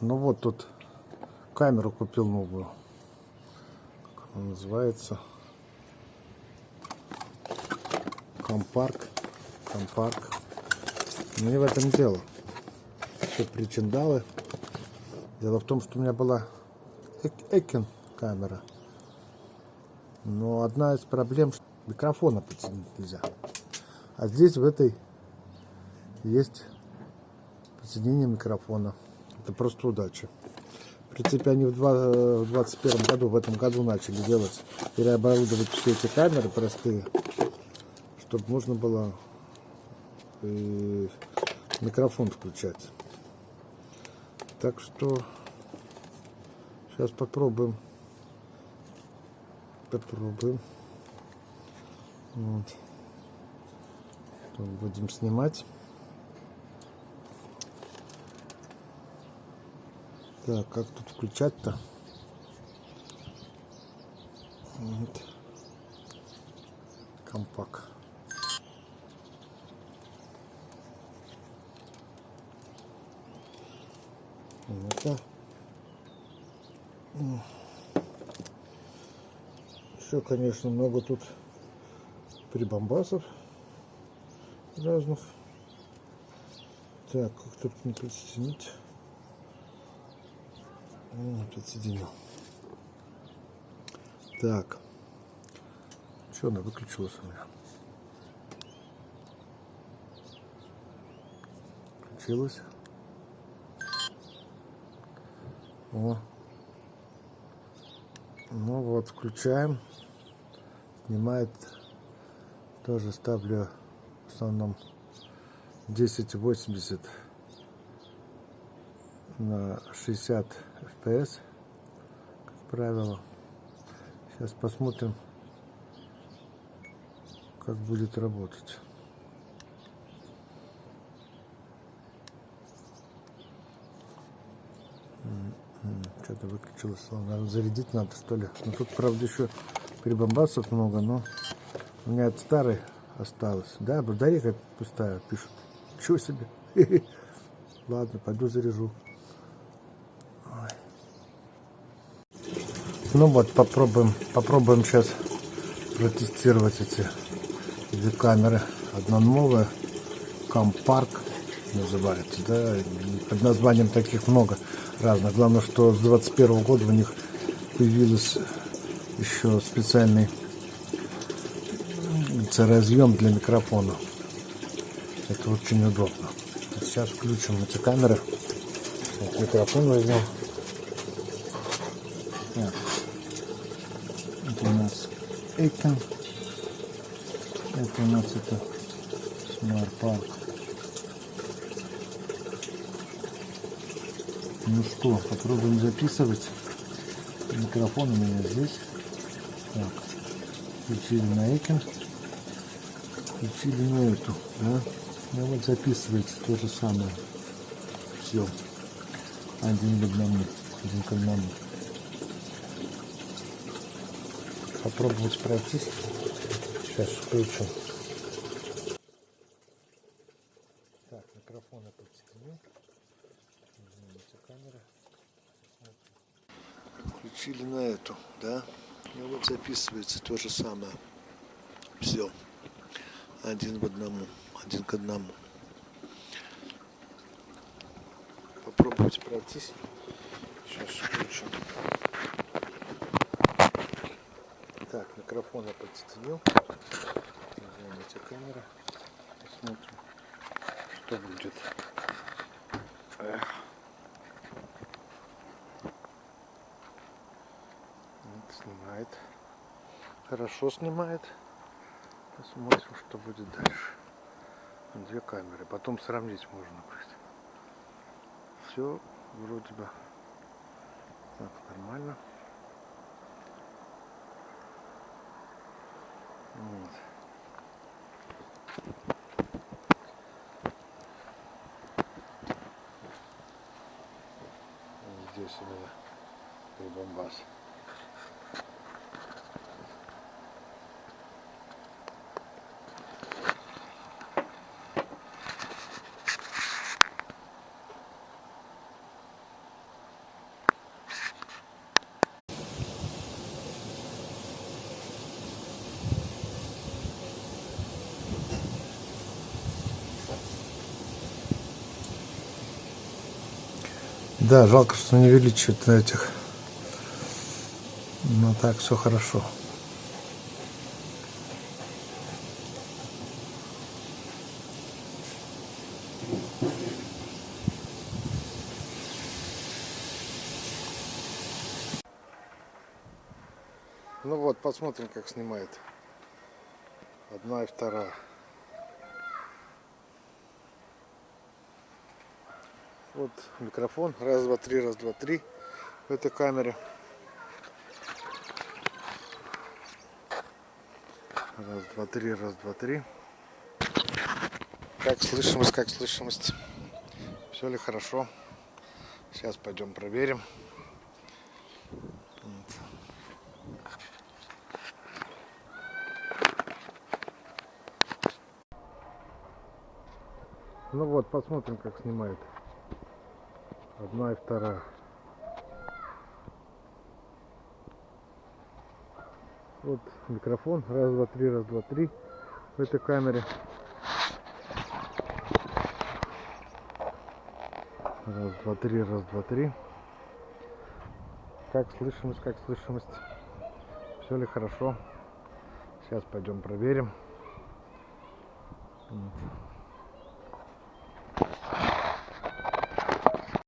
Ну вот тут камеру купил новую. Как она называется? Campark. Campark. Но не в этом дело. Все причиндалы. Дело в том, что у меня была экшн-камера. Но одна из проблем, что микрофона подсоединить нельзя. А здесь в этой есть подсоединение микрофона. Это просто удача. В принципе, они в 2021 году, в этом году начали делать, переоборудовать все эти камеры простые, чтобы можно было и микрофон включать. Так что сейчас попробуем. Попробуем. Вот. Будем снимать. Так, как тут включать-то? Вот. Компак. Это. Все, конечно, много тут прибамбасов разных. Так, как тут не присоединить? О, подсоединил. Так. Что она выключилась у меня? Включилась. О. Ну вот, включаем. Снимает. Тоже ставлю в основном 1080 на 60 fps, как правило. Сейчас посмотрим, как будет работать. Что-то выключилось. Наверное, зарядить надо, что ли. Но тут, правда, еще прибамбасов много, но у меня от старой осталось. Да, батарейка пустая, пишут. Чего себе? Ладно, пойду заряжу. Ну вот, попробуем, попробуем сейчас протестировать эти две камеры. Одна новая, Компарк называется, да, под названием таких много разных. Главное, что с 21 года у них появился еще специальный разъем для микрофона. Это очень удобно. Сейчас включим эти камеры. Вот микрофон возьмем. Так. Это у нас Эйкен. Это у нас это Park. Ну что, попробуем записывать. Микрофон у меня здесь. Так, включили на Эйкен. Включили на эту, да. Ну вот записывается то же самое. Все. Один к одному. попробовать пройтись. Сейчас включу. Так, микрофон я подсоединил. Извините, камера. Включили на эту, да? И вот записывается то же самое. Все. Один в одному. Один к одному. Попробовать пройтись. Сейчас включим. Так, микрофон я подсоединил. Извините, камера. Посмотрим, что будет. Эх. Снимает. Хорошо снимает. Посмотрим, что будет дальше. Две камеры. Потом сравнить можно будет. Все вроде бы так нормально. Вот. Здесь у меня прибамбас. Да, жалко, что не увеличивают на этих. Но так все хорошо. Ну вот, посмотрим, как снимает. Одна и вторая. Вот микрофон. Раз, два, три, раз, два, три. В этой камере. Раз, два, три, раз, два, три. Как слышимость, как слышимость. Все ли хорошо? Сейчас пойдем проверим. Ну вот, посмотрим, как снимает. Одна и вторая. Вот микрофон. Раз, два, три, раз, два, три. В этой камере. Раз, два, три, раз, два, три. Как слышимость, как слышимость. Все ли хорошо? Сейчас пойдем проверим. Вот.